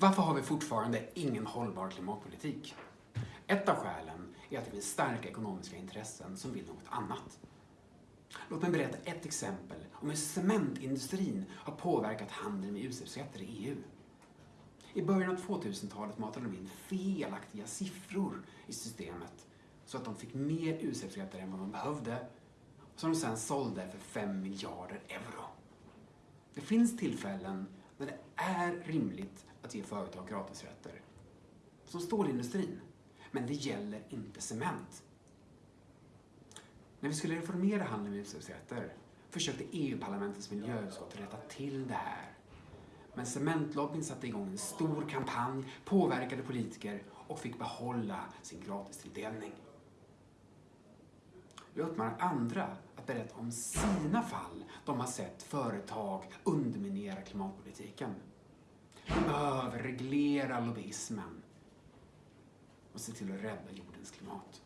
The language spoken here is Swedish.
Varför har vi fortfarande ingen hållbar klimatpolitik? Ett av skälen är att det finns starka ekonomiska intressen som vill något annat. Låt mig berätta ett exempel om hur cementindustrin har påverkat handeln med utsläppsrätter i EU. I början av 2000-talet matade de in felaktiga siffror i systemet så att de fick mer utsläppsrätter än vad de behövde som de sedan sålde för 5 miljarder euro. Det finns tillfällen när det är rimligt att ge företag gratisrätter. Som stålindustrin. Men det gäller inte cement. När vi skulle reformera handeln med utsläppsrätter försökte EU-parlamentets miljöutskott rätta till det här. Men cementlobbyn satte igång en stor kampanj, påverkade politiker och fick behålla sin gratistilldelning. Jag uppmanar andra att berätta om sina fall de har sett företag underminera klimatpolitiken. Reglera lobbyismen och se till att rädda jordens klimat.